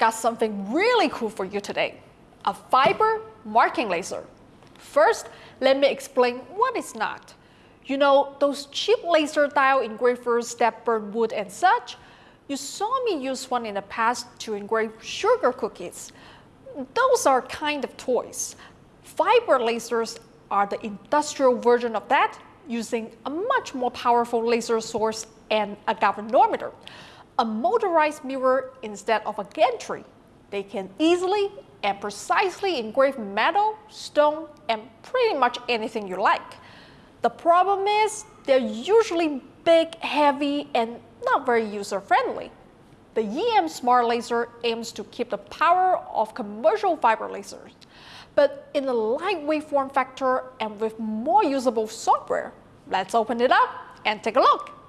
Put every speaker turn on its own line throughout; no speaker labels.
got something really cool for you today, a fiber marking laser. First, let me explain what it's not. You know, those cheap laser diode engravers that burn wood and such? You saw me use one in the past to engrave sugar cookies. Those are kind of toys. Fiber lasers are the industrial version of that using a much more powerful laser source and a galvanometer, a motorized mirror instead of a gantry. They can easily and precisely engrave metal, stone, and pretty much anything you like. The problem is they're usually big, heavy, and not very user-friendly. The EM Smart Laser aims to keep the power of commercial fiber lasers, but in a lightweight form factor and with more usable software. Let's open it up and take a look.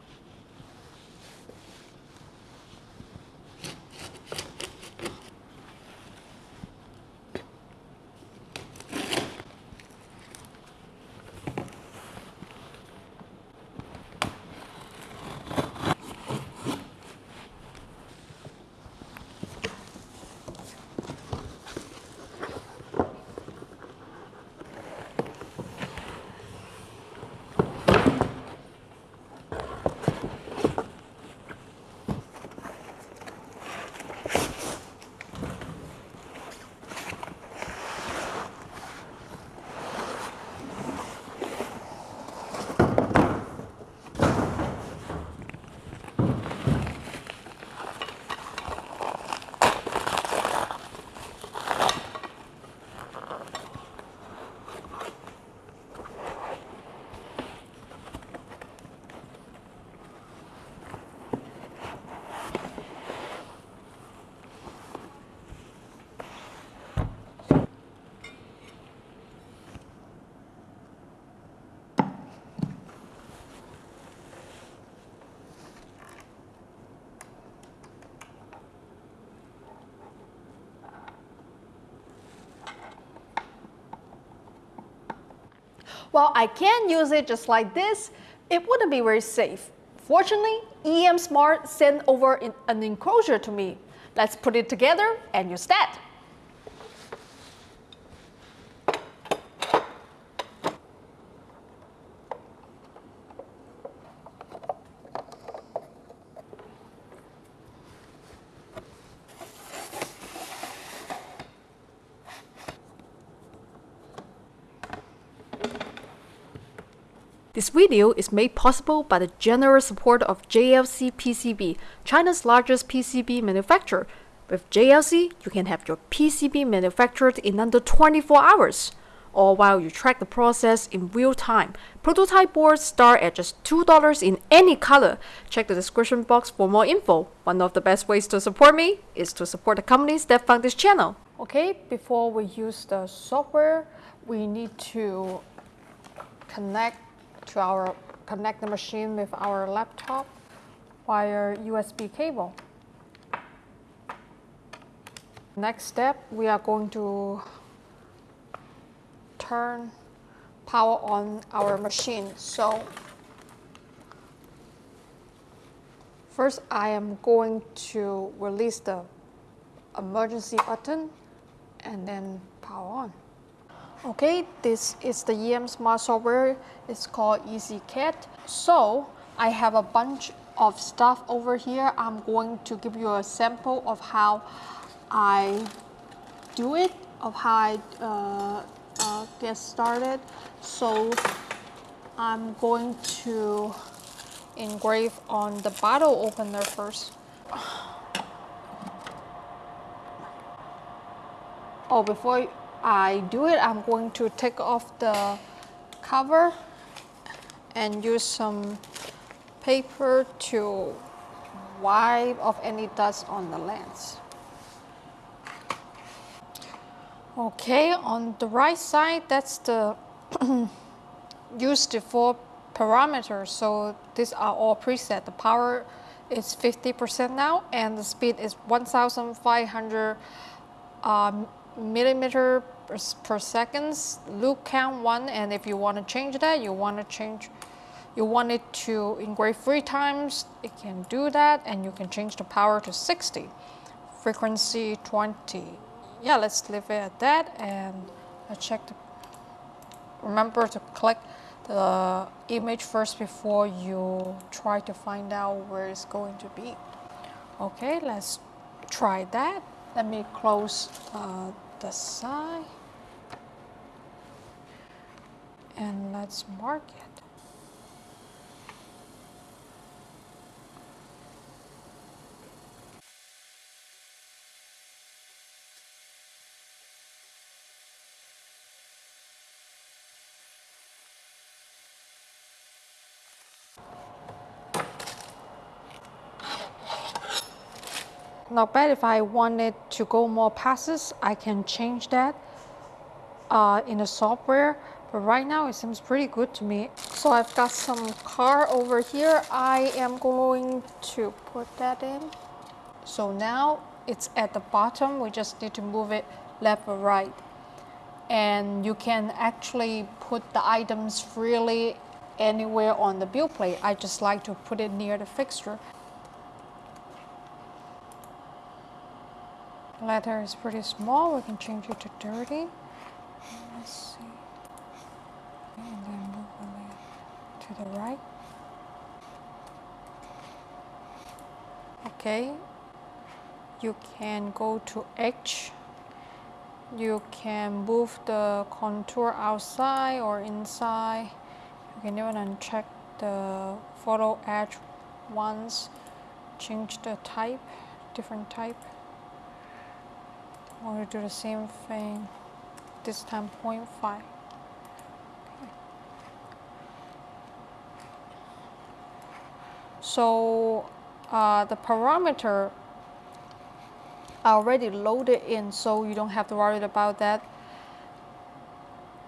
While I can use it just like this, it wouldn't be very safe. Fortunately, EM Smart sent over an enclosure to me. Let's put it together and use that. This video is made possible by the generous support of JLC PCB, China's largest PCB manufacturer. With JLC, you can have your PCB manufactured in under 24 hours, all while you track the process in real time. Prototype boards start at just $2 in any color. Check the description box for more info. One of the best ways to support me is to support the companies that fund this channel. Okay, before we use the software, we need to connect to our connect the machine with our laptop via USB cable. Next step, we are going to turn power on our machine. So first I am going to release the emergency button and then power on. Okay, this is the EM Smart software. It's called EasyCAD. So I have a bunch of stuff over here. I'm going to give you a sample of how I do it, of how I uh, uh, get started. So I'm going to engrave on the bottle opener first. Oh, before I do it, I'm going to take off the cover and use some paper to wipe off any dust on the lens. Okay, on the right side, that's the use default parameters. So these are all preset. The power is 50% now and the speed is 1,500 um, millimeter per, seconds, loop count one, and if you want to change that, you want to change, you want it to engrave three times, it can do that, and you can change the power to 60. frequency 20. Yeah, let's leave it at that and I check the, remember to click the image first before you try to find out where it's going to be. Okay, let's try that. Let me close uh, the side and let's mark it. Not bad if I wanted to go more passes, I can change that uh, in the software. But right now it seems pretty good to me. So I've got some car over here. I am going to put that in. So now it's at the bottom. We just need to move it left or right. And you can actually put the items freely anywhere on the build plate. I just like to put it near the fixture. letter is pretty small, we can change it to 30. Let's see. And then move the right. Okay. You can go to edge You can move the contour outside or inside. You can even uncheck the photo edge once. Change the type, different type. I'm going to do the same thing, this time 0.5. So uh, the parameter are already loaded in, so you don't have to worry about that.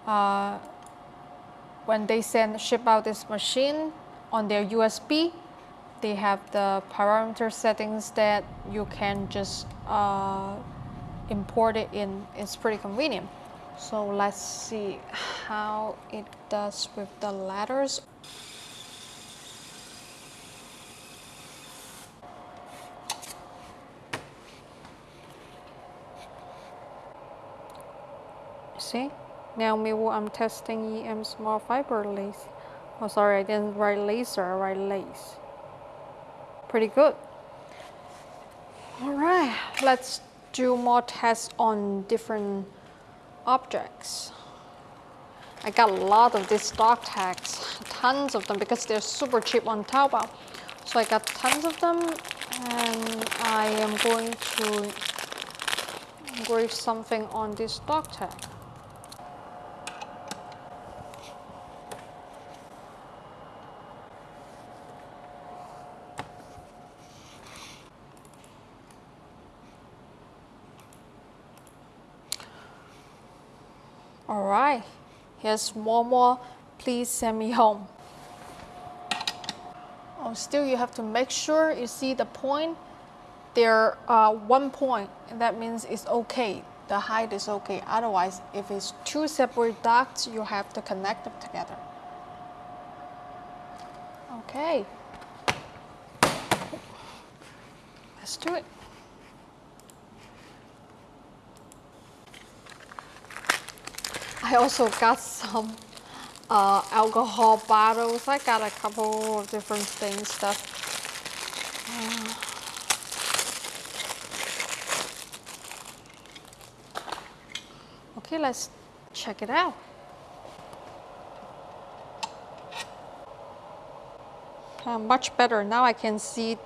Uh, when they send ship out this machine on their USB, they have the parameter settings that you can just uh, import it in, it's pretty convenient. So let's see how it does with the letters. See, now maybe I'm testing EM small fiber lace. Oh, sorry, I didn't write laser, I write lace. Pretty good. All right, let's do more tests on different objects. I got a lot of these stock tags, tons of them because they're super cheap on Taobao. So I got tons of them and I am going to engrave something on this stock tag. All right, here's one more. Please send me home. Oh, still you have to make sure you see the point. There uh, one point, and that means it's okay. The height is okay. Otherwise, if it's two separate dots, you have to connect them together. Okay. Let's do it. I also got some uh, alcohol bottles. I got a couple of different things stuff. Uh, okay, let's check it out. Uh, much better. Now I can see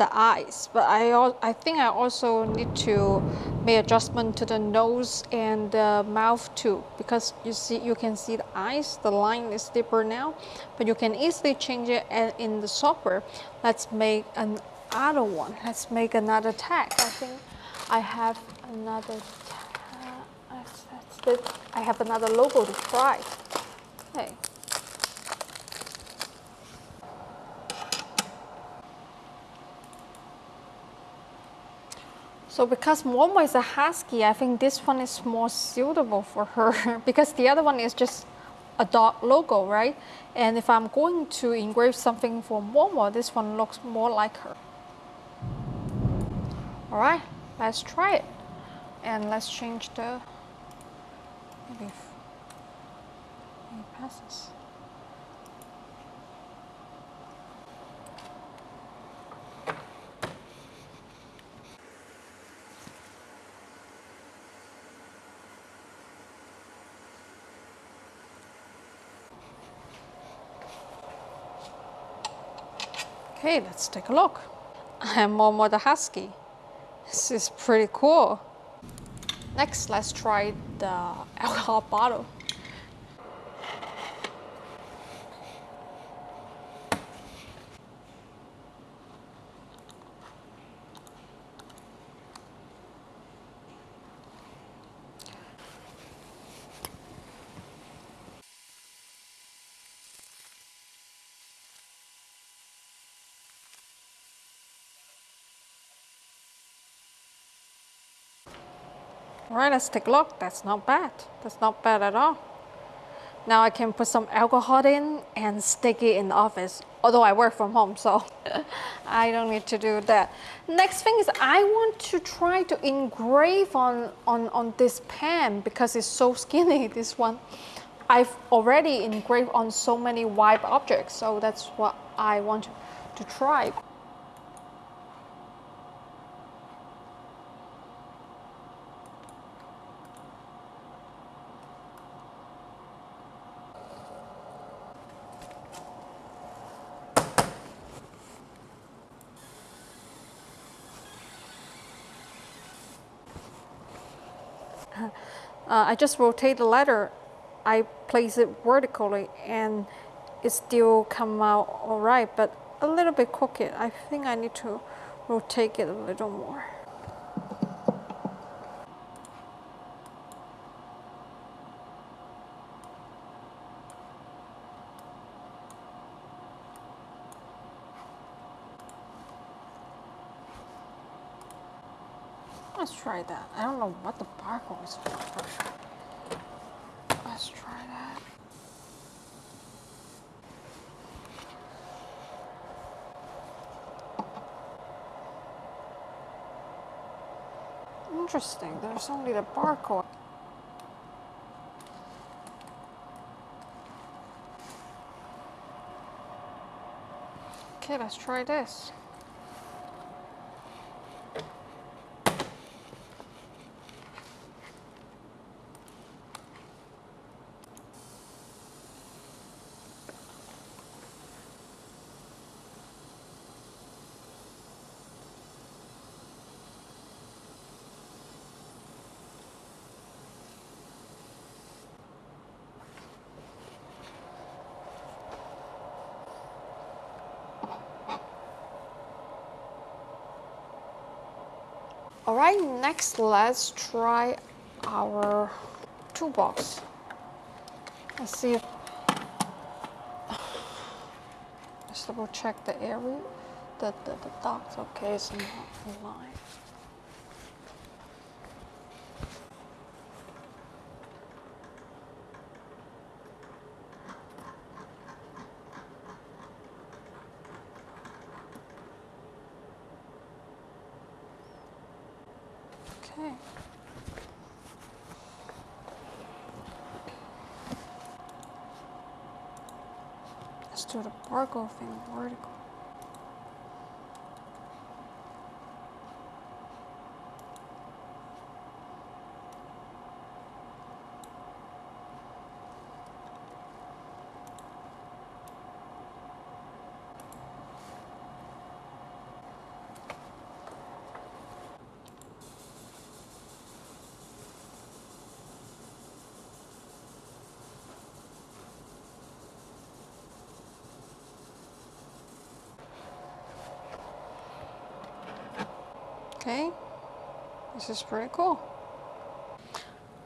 the eyes. But I, I think I also need to make adjustment to the nose and the mouth too, because you see, you can see the eyes, the line is deeper now, but you can easily change it in the software. Let's make another one. Let's make another tag. I think I have another tag. I have another logo to try. Okay. So because Momo is a husky, I think this one is more suitable for her because the other one is just a dog logo, right? And if I'm going to engrave something for Momo, this one looks more like her. All right, let's try it. And let's change the maybe passes. Okay, let's take a look. I'm Momo the Husky. This is pretty cool. Next, let's try the alcohol bottle. Right, let's take a look. That's not bad. That's not bad at all. Now I can put some alcohol in and stick it in the office. Although I work from home, so I don't need to do that. Next thing is I want to try to engrave on, on, on this pen because it's so skinny, this one. I've already engraved on so many white objects, so that's what I want to, to try. Uh, I just rotate the letter. I place it vertically and it still come out all right, but a little bit crooked. I think I need to rotate it a little more. Let's try that. I don't know what the barcode is for. Let's try that. Interesting, there's only the barcode. Okay, let's try this. All right, next let's try our toolbox. Let's see if, let's double check the area, the, the, the dots, okay, it's not aligned. Okay. Let's barcode thing vertical. Okay, this is pretty cool.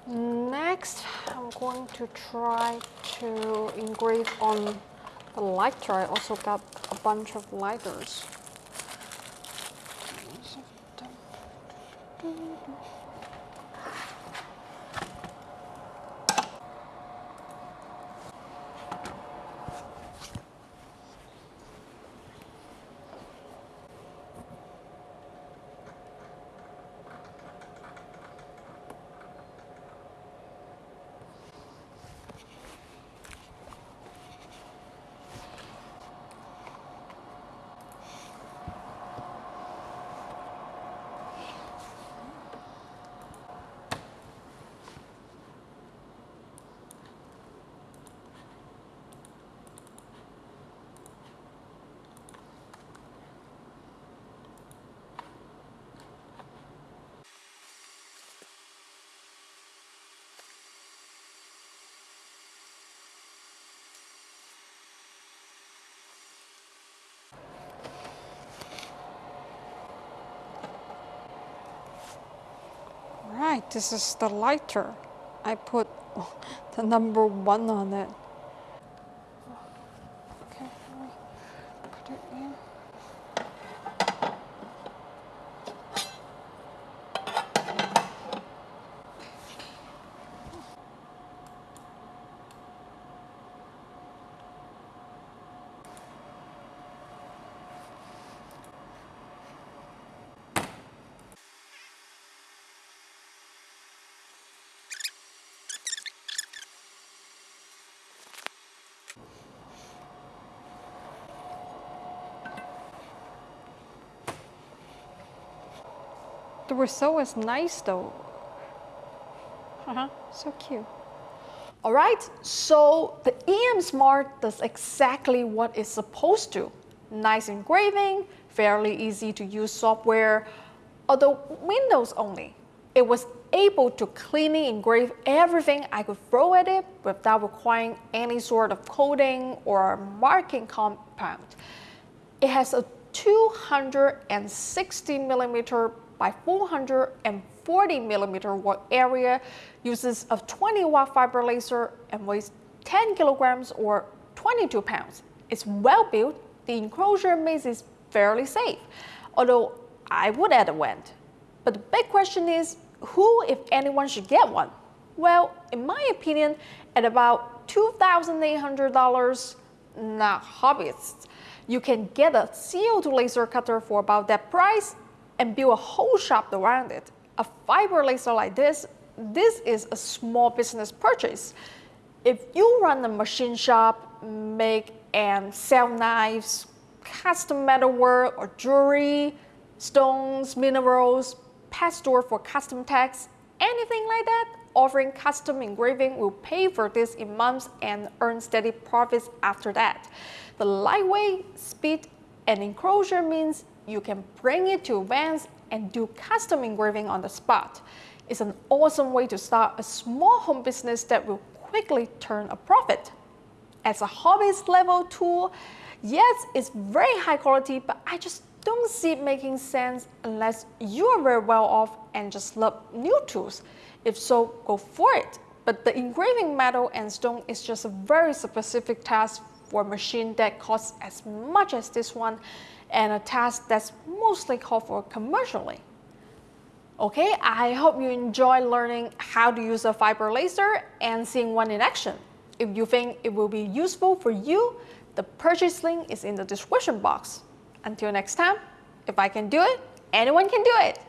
Next, I'm going to try to engrave on the lighter. I also got a bunch of lighters. This is the lighter. I put the number one on it. The result is nice though. Uh-huh, so cute. All right, so the EM Smart does exactly what it's supposed to. Nice engraving, fairly easy to use software, although Windows only. It was able to cleanly engrave everything I could throw at it without requiring any sort of coating or marking compound. It has a 260 millimeter by 440 millimeter work area, uses a 20 watt fiber laser and weighs 10 kilograms or 22 pounds. It's well built, the enclosure makes it fairly safe, although I would add a vent. But the big question is, who, if anyone, should get one? Well, in my opinion, at about $2,800, not hobbyists, you can get a CO2 laser cutter for about that price and build a whole shop around it. A fiber laser like this, this is a small business purchase. If you run a machine shop, make and sell knives, custom metalwork or jewelry, stones, minerals, pet store for custom tags, anything like that, offering custom engraving will pay for this in months and earn steady profits after that. The lightweight, speed, and enclosure means you can bring it to events and do custom engraving on the spot. It's an awesome way to start a small home business that will quickly turn a profit. As a hobbyist level tool, yes, it's very high quality, but I just don't see it making sense unless you are very well off and just love new tools. If so, go for it. But the engraving metal and stone is just a very specific task for a machine that costs as much as this one and a task that's mostly called for commercially. Okay, I hope you enjoy learning how to use a fiber laser and seeing one in action. If you think it will be useful for you, the purchase link is in the description box. Until next time, if I can do it, anyone can do it.